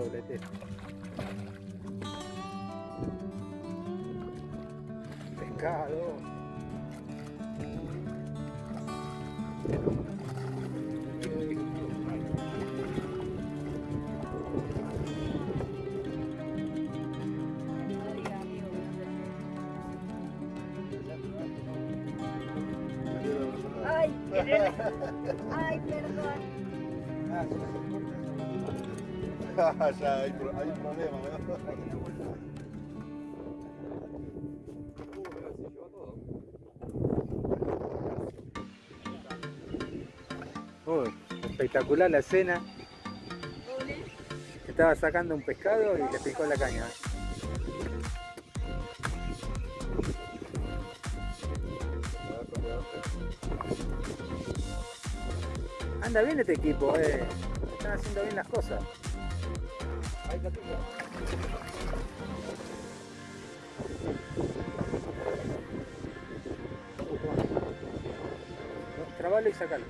pollo a doblete. Pescado. Ya hay, hay un problema, ¿no? Uy, espectacular la escena. Estaba sacando un pescado y le picó la caña. Anda bien este equipo, eh. Están haciendo bien las cosas. Trabalo y sacalo.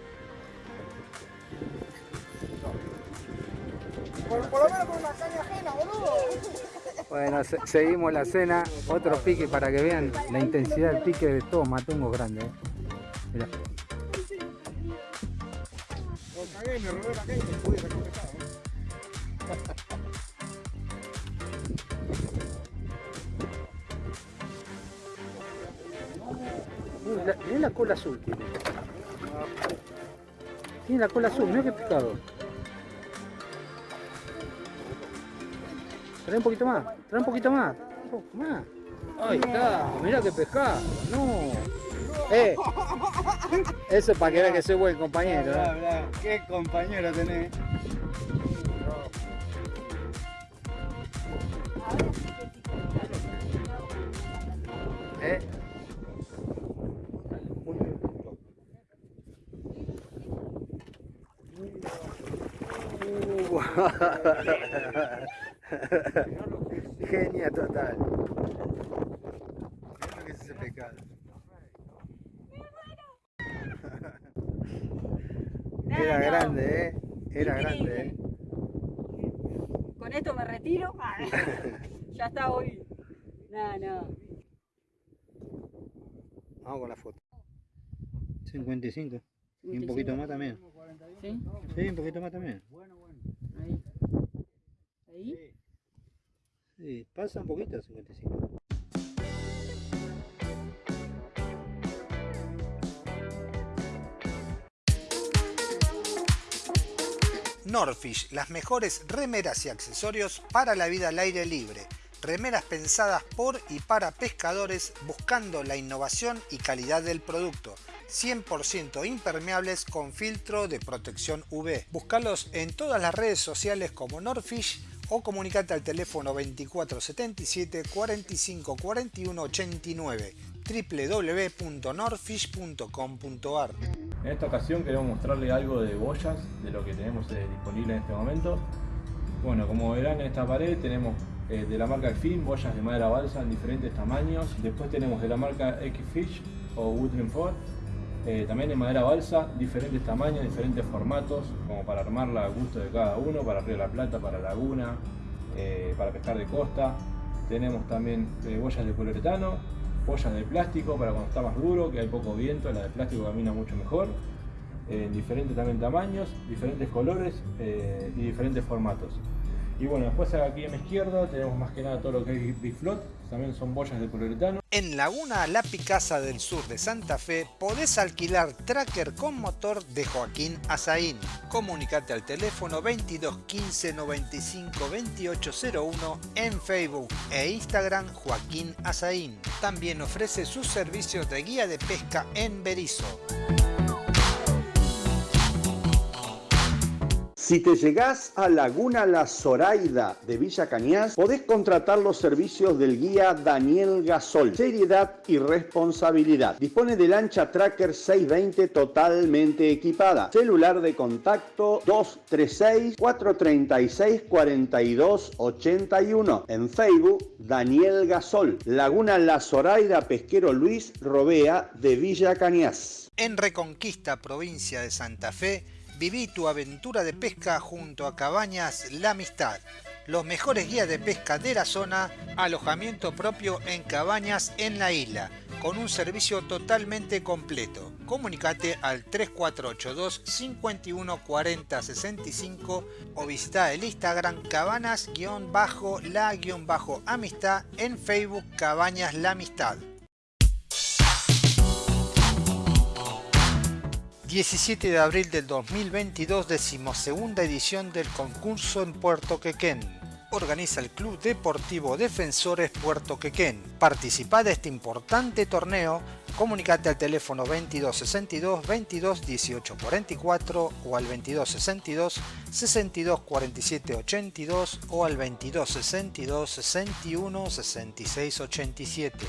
Por, por lo menos con una caña ajena, boludo. Bueno, se- seguimos la cena. Otro pique para que vean la intensidad del pique de todos matungos grandes. eh. La- mirá la cola azul tiene. Tiene la cola azul, mirá qué pescado. Trae un poquito más, trae un poquito más. Un poco más. Ahí está, mirá qué pescado. No. Eh, eso es para que vean que soy buen compañero. ¿eh? Qué compañero tenés. Genia total. Lo que es ese pescado. Era grande, ¿eh? Era grande, ¿eh? Con esto me retiro. Ah, ya está hoy. No, no. Vamos con la foto. 55. Y un 55. poquito más también. ¿Sí? Sí, un poquito más también. Ahí. Ahí. Sí, pasa un poquito 55. Norfish, las mejores remeras y accesorios para la vida al aire libre. Remeras pensadas por y para pescadores buscando la innovación y calidad del producto. 100% impermeables con filtro de protección UV. Búscalos en todas las redes sociales como Norfish o comunicate al teléfono 2477 45 41 89 www.norfish.com.ar En esta ocasión queremos mostrarle algo de boyas, de lo que tenemos eh, disponible en este momento. Bueno, como verán en esta pared tenemos eh, de la marca Fin, boyas de madera balsa en diferentes tamaños. Después tenemos de la marca X-Fish o Woodland Ford, eh, también en madera balsa, diferentes tamaños, diferentes formatos, como para armarla al gusto de cada uno, para Río de la Plata, para Laguna, eh, para pescar de costa. Tenemos también eh, boyas de poliuretano, boyas de plástico para cuando está más duro, que hay poco viento, la de plástico camina mucho mejor. eh, En diferentes también tamaños, diferentes colores eh, y diferentes formatos. Y bueno, después aquí a mi izquierda tenemos más que nada todo lo que es Big Float, también son boyas de poliuretano. En Laguna La Picasa del sur de Santa Fe podés alquilar tracker con motor de Joaquín Azaín. Comunicate al teléfono 22 15 95 2801 en Facebook e Instagram Joaquín Azaín. También ofrece sus servicios de guía de pesca en Berizo. Si te llegás a Laguna La Zoraida de Villa Cañas, podés contratar los servicios del guía Daniel Gasol. Seriedad y responsabilidad. Dispone de lancha Tracker 620 totalmente equipada. Celular de contacto 236-436-4281. En Facebook, Daniel Gasol. Laguna La Zoraida Pesquero Luis Robea de Villa Cañas. En Reconquista, provincia de Santa Fe, viví tu aventura de pesca junto a Cabañas La Amistad. los mejores guías de pesca de la zona, alojamiento propio en cabañas en la isla, con un servicio totalmente completo. Comunicate al 3482 51 40 65 o visita el Instagram cabanas-la-amistad en Facebook Cabañas La Amistad. 17 de abril del 2022, decimosegunda edición del concurso en Puerto Quequén. Organiza el Club Deportivo Defensores Puerto Quequén. Participa de este importante torneo. Comunicate al teléfono 2262 22 18 44 o al 2262 62 47 82 o al 2262 61 66 87.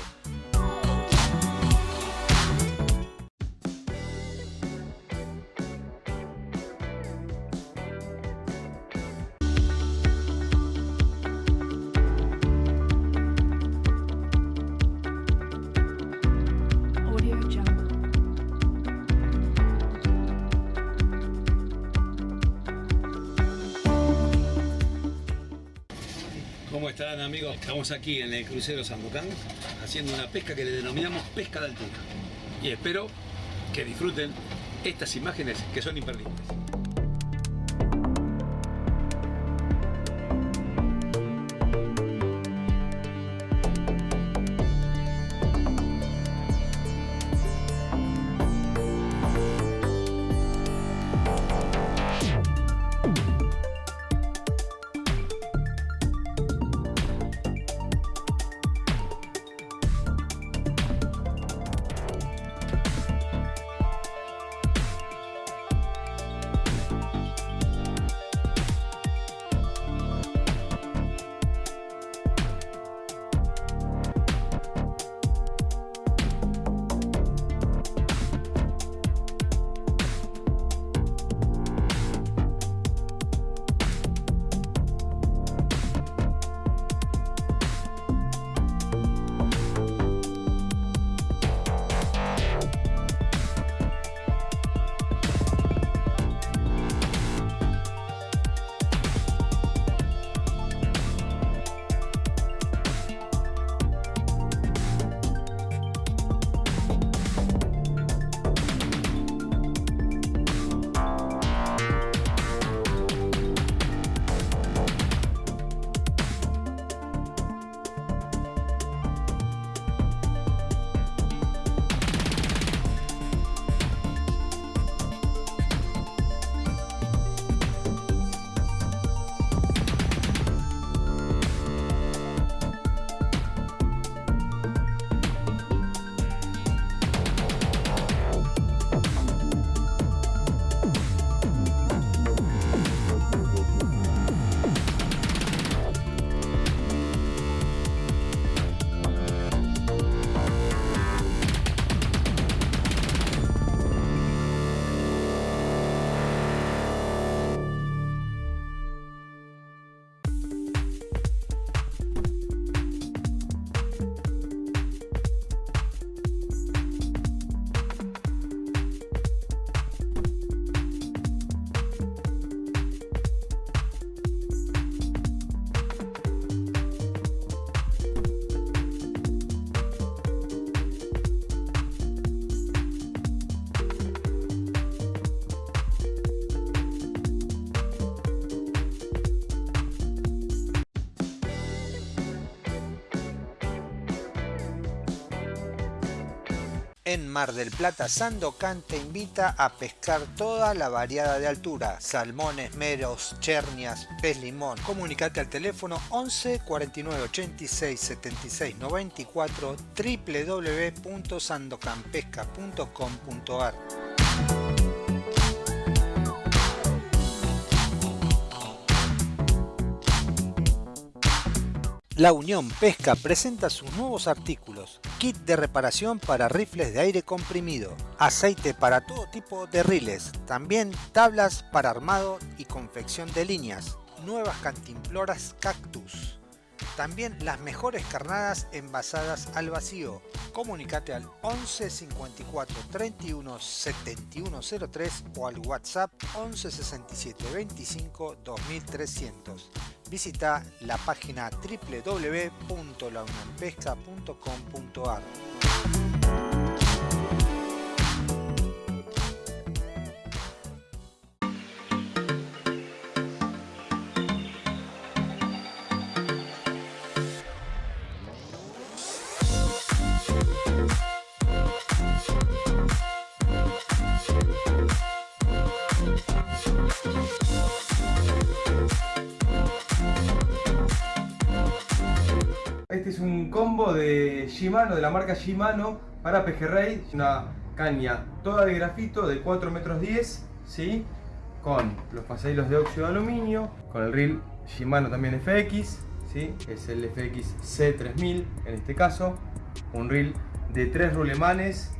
Estamos aquí en el crucero Sandocan haciendo una pesca que le denominamos pesca de altura. Y espero que disfruten estas imágenes que son imperdibles. En Mar del Plata, Sandocan te invita a pescar toda la variada de altura. Salmones, meros, chernias, pez limón. Comunicate al teléfono 11 49 86 76 94 www.sandocanpesca.com.ar La Unión Pesca presenta sus nuevos artículos. Kit de reparación para rifles de aire comprimido. Aceite para todo tipo de riles. También tablas para armado y confección de líneas. Nuevas cantimploras cactus. También las mejores carnadas envasadas al vacío. Comunicate al 11 54 31 71 03 o al WhatsApp 11 67 25 2300. Visita la página www.launionpesca.com.ar. Shimano, de la marca Shimano, para pejerrey. Una caña toda de grafito de 4 metros 10, ¿sí? Con los pasadillos de óxido de aluminio, con el reel Shimano también FX, ¿sí? Es el FX C3000 en este caso. Un reel de 3 rulemanes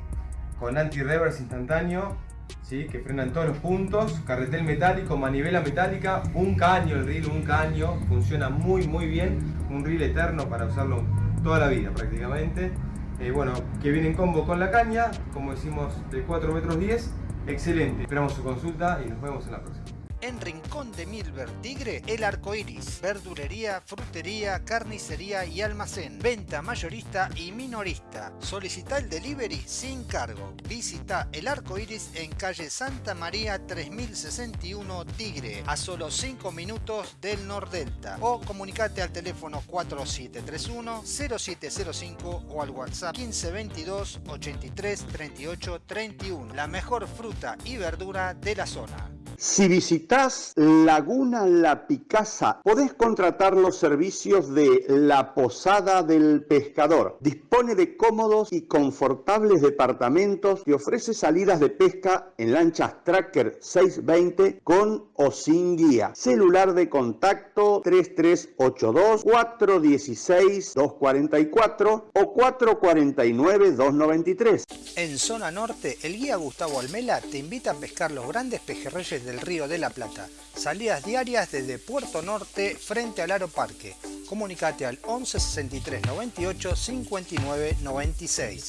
con anti-reverse instantáneo, ¿sí? Que frenan todos los puntos. Carretel metálico, manivela metálica, un caño el reel, un caño. Funciona muy muy bien. Un reel eterno para usarlo toda la vida prácticamente. Eh, bueno, que viene en combo con la caña, como decimos, de 4 metros 10. Excelente. Esperamos su consulta y nos vemos en la próxima. En Rincón de Milver Tigre, el arco iris. Verdulería, frutería, carnicería y almacén. Venta mayorista y minorista. Solicita el delivery sin cargo. Visita el arco iris en calle Santa María 3061 Tigre, a solo 5 minutos del Nordelta. O comunicate al teléfono 4731-0705 o al WhatsApp 1522 83 38 31. La mejor fruta y verdura de la zona. Si visitas Laguna La Picasa, podés contratar los servicios de La Posada del Pescador. Dispone de cómodos y confortables departamentos y ofrece salidas de pesca en lanchas Tracker 620 con o sin guía. Celular de contacto 3382 416 244 o 449 293. En zona norte, el guía Gustavo Almela te invita a pescar los grandes pejerreyes del Río de la Plata. Salidas diarias desde Puerto Norte frente al Aro Parque. Comunicate al 11 63 98 59 96.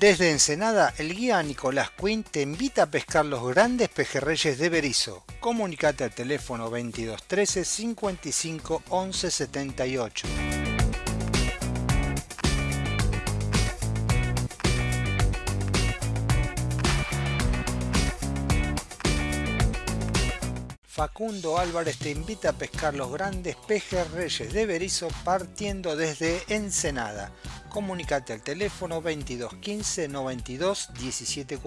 Desde Ensenada, el guía Nicolás Quinn te invita a pescar los grandes pejerreyes de Berizo. Comunicate al teléfono 2213 55 11 78. Facundo Álvarez te invita a pescar los grandes pejerreyes de Berizo partiendo desde Ensenada. Comunicate al teléfono 2215 92 17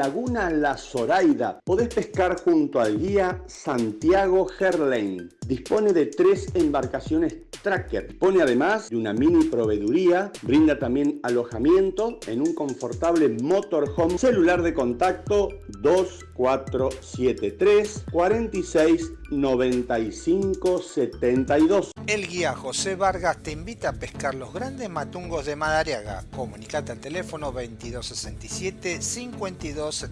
Laguna La Zoraida podés pescar junto al guía Santiago Herlein. Dispone de tres embarcaciones tracker. Dispone además de una mini proveeduría. Brinda también alojamiento en un confortable motorhome. Celular de contacto 2473 46 95 72. El guía José Vargas te invita a pescar los grandes matungos de Madariaga. Comunicate al teléfono 2267 52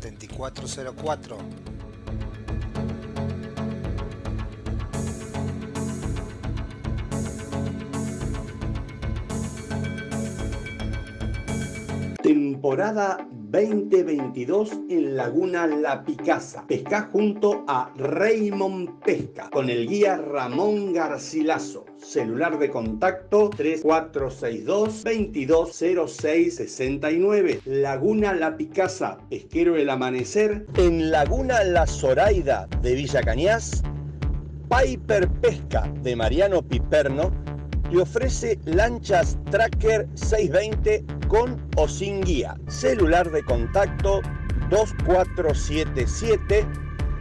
Temporada 2022 en Laguna La Picasa. Pesca junto a Raymond Pesca con el guía Ramón Garcilaso. Celular de contacto 3462 220669. Laguna La Picasa, Pesquero el Amanecer. En Laguna La Zoraida de Villa Cañas. Piper Pesca de Mariano Piperno te ofrece lanchas Tracker 620 con o sin guía. Celular de contacto 2477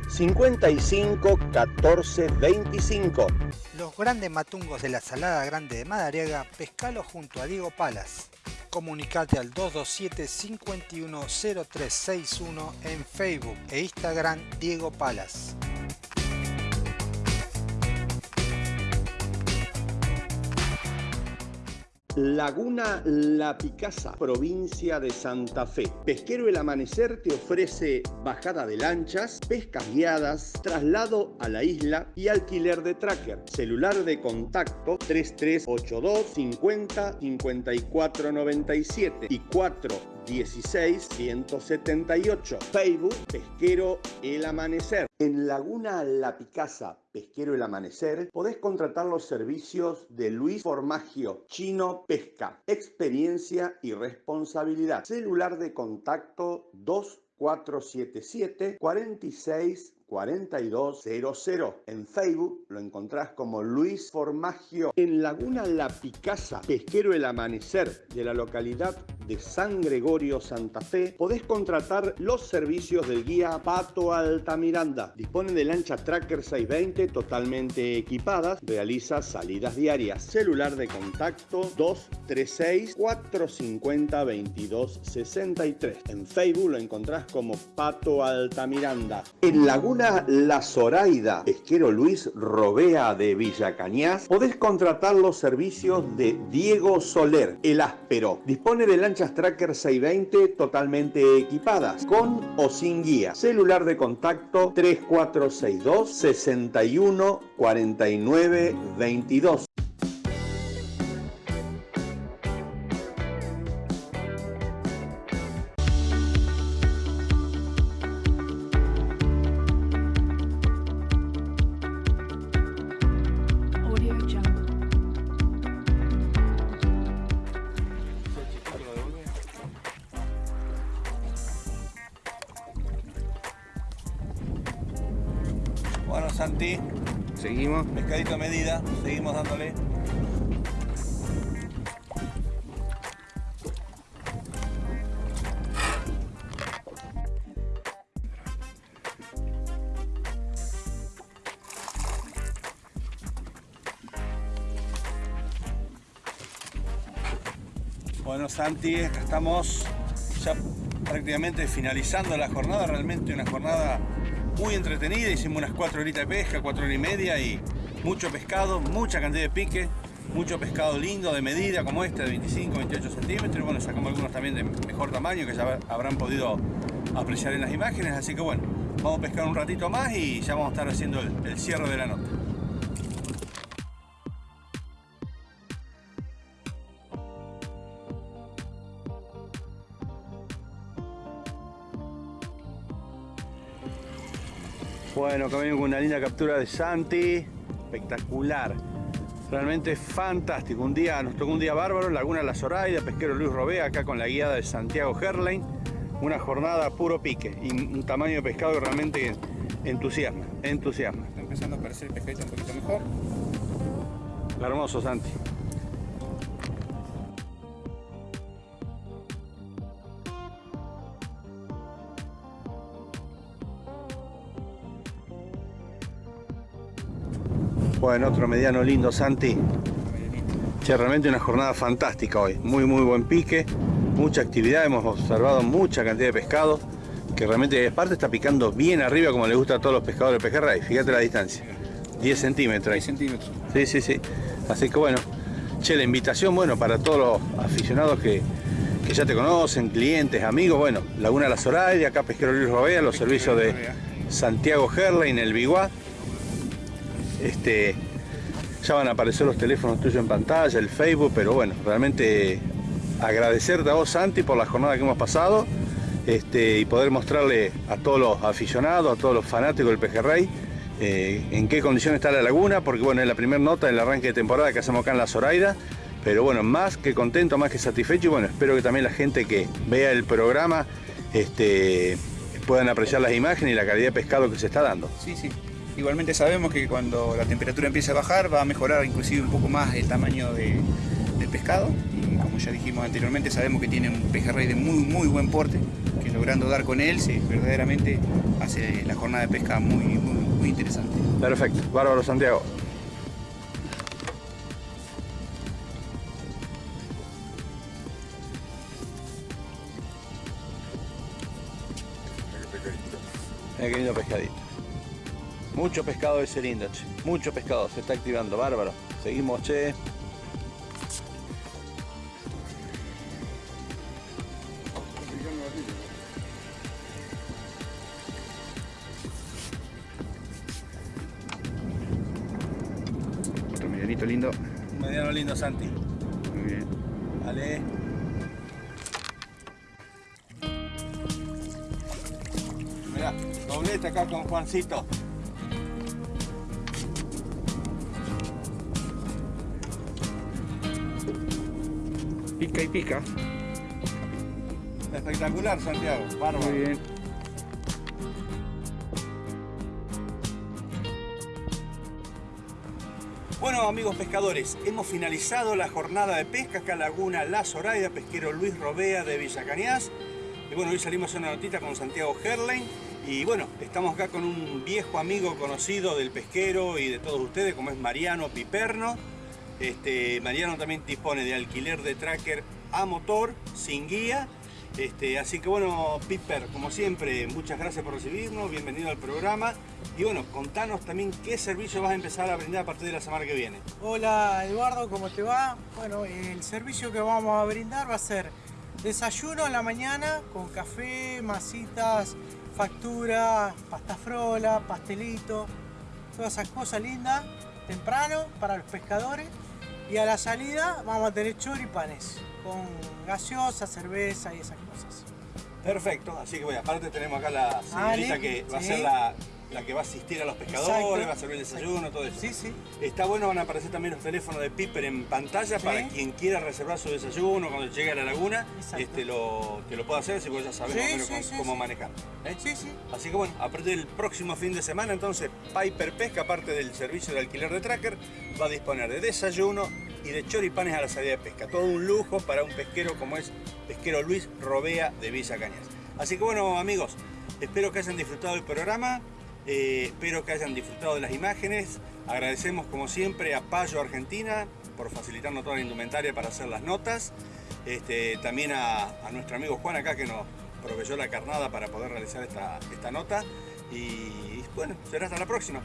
55 14 25. Los grandes matungos de la Salada Grande de Madariaga, pescalo junto a Diego Palas. Comunicate al 227 510361 en Facebook e Instagram Diego Palas. Laguna La Picasa, provincia de Santa Fe. Pesquero El Amanecer te ofrece bajada de lanchas, pescas guiadas, traslado a la isla y alquiler de tracker. Celular de contacto 3382 50 54 97 y 4 16 178. Facebook Pesquero El Amanecer. En Laguna La Picasa, Pesquero El Amanecer, podés contratar los servicios de Luis Formagio, Chino Pesca, experiencia y responsabilidad. Celular de contacto 2477 46 4200. En Facebook lo encontrás como Luis Formagio. En Laguna La Picasa, Pesquero El Amanecer de la localidad de San Gregorio, Santa Fe, podés contratar los servicios del guía Pato Altamiranda. Dispone de lancha Tracker 620 totalmente equipadas, realiza salidas diarias. Celular de contacto 236 450 2263. En Facebook lo encontrás como Pato Altamiranda. En Laguna La Zoraida, pesquero Luis Robea de Villa Cañas, podés contratar los servicios de Diego Soler, el áspero. Dispone de lanchas Tracker 620 totalmente equipadas, con o sin guía. Celular de contacto 3462 61 49 22. Bueno, Santi, acá estamos. Ya prácticamente finalizando la jornada, realmente una jornada muy entretenida, hicimos unas 4 horitas de pesca, 4 horas y media y mucho pescado, mucha cantidad de pique, mucho pescado lindo de medida como este de 25, 28 centímetros, bueno, sacamos algunos también de mejor tamaño que ya habrán podido apreciar en las imágenes, así que bueno, vamos a pescar un ratito más y ya vamos a estar haciendo el, el cierre de la nota. Bueno, acá venimos con una linda captura de Santi, espectacular, realmente fantástico, un día, nos tocó un día bárbaro, Laguna La Zoraida, pesquero Luis Robea, acá con la guiada de Santiago Herlein, una jornada puro pique y un tamaño de pescado que realmente entusiasma, entusiasma. Está empezando a aparecer el pescadito un poquito mejor. Hermoso Santi. Bueno, otro mediano lindo, Santi. Che, realmente una jornada fantástica hoy. Muy, muy buen pique, mucha actividad. Hemos observado mucha cantidad de pescado. Que realmente, aparte, está picando bien arriba, como le gusta a todos los pescadores de pejerrey. Fíjate la distancia: 10 centímetros. 10 centímetros. Sí, sí, sí. Así que bueno, che, la invitación, bueno, para todos los aficionados que, que ya te conocen, clientes, amigos, bueno, Laguna La Zoraida, acá Pesquero Luis Robea, los servicios de Santiago en el Biguá. Este, ya van a aparecer los teléfonos tuyos en pantalla, el Facebook, pero bueno, realmente agradecerte a vos, Santi, por la jornada que hemos pasado este, y poder mostrarle a todos los aficionados, a todos los fanáticos del pejerrey, eh, en qué condición está la laguna, porque bueno, es la primera nota del arranque de temporada que hacemos acá en La Zoraida, pero bueno, más que contento, más que satisfecho y bueno, espero que también la gente que vea el programa este, puedan apreciar las imágenes y la calidad de pescado que se está dando. Sí, sí. Igualmente sabemos que cuando la temperatura empiece a bajar va a mejorar inclusive un poco más el tamaño de, del pescado y como ya dijimos anteriormente sabemos que tiene un pejerrey de muy muy buen porte que logrando dar con él se verdaderamente hace la jornada de pesca muy, muy, muy interesante. Perfecto, bárbaro Santiago. Mira qué lindo pescadito. Mucho pescado ese lindo, che. Mucho pescado, se está activando, bárbaro. Seguimos, che. Otro medianito lindo. Un mediano lindo, Santi. Muy bien. Vale. Mirá, doblete acá con Juancito. Pica y pica. Espectacular, Santiago. Bárbaro. Muy bien. Bueno amigos pescadores, hemos finalizado la jornada de pesca acá en Laguna La Zoraida, pesquero Luis Robea de Villa Cañas. Y bueno, hoy salimos a una notita con Santiago Herlein. Y bueno, estamos acá con un viejo amigo conocido del pesquero y de todos ustedes, como es Mariano Piperno. Este, Mariano también dispone de alquiler de tracker a motor, sin guía. Este, así que bueno, Piper, como siempre, muchas gracias por recibirnos, bienvenido al programa. Y bueno, contanos también qué servicio vas a empezar a brindar a partir de la semana que viene. Hola Eduardo, ¿cómo te va? Bueno, el servicio que vamos a brindar va a ser desayuno en la mañana con café, masitas, factura, pasta frola, pastelito, todas esas cosas lindas, temprano para los pescadores. Y a la salida vamos a tener choripanes con gaseosa, cerveza y esas cosas. Perfecto, así que bueno, aparte tenemos acá la señorita Ale, que va a sí. ser la, la que va a asistir a los pescadores, Exacto. va a servir el desayuno, todo eso. Sí, sí. Está bueno, van a aparecer también los teléfonos de Piper en pantalla Sí. para quien quiera reservar su desayuno cuando llegue a la laguna, Exacto. este, lo, que lo pueda hacer, si vos ya sabes Sí, sí, cómo, manejar. ¿eh? Sí, sí. Así que bueno, a partir del próximo fin de semana, entonces Piper Pesca, aparte del servicio de alquiler de tracker, va a disponer de desayuno y de choripanes a la salida de pesca. Todo un lujo para un pesquero como es pesquero Luis Robea de Villa Cañas. Así que bueno, amigos, espero que hayan disfrutado del programa, eh, espero que hayan disfrutado de las imágenes. Agradecemos como siempre a Payo Argentina por facilitarnos toda la indumentaria para hacer las notas. Este, también a, a nuestro amigo Juan acá que nos proveyó la carnada para poder realizar esta, esta nota. Y bueno, será hasta la próxima.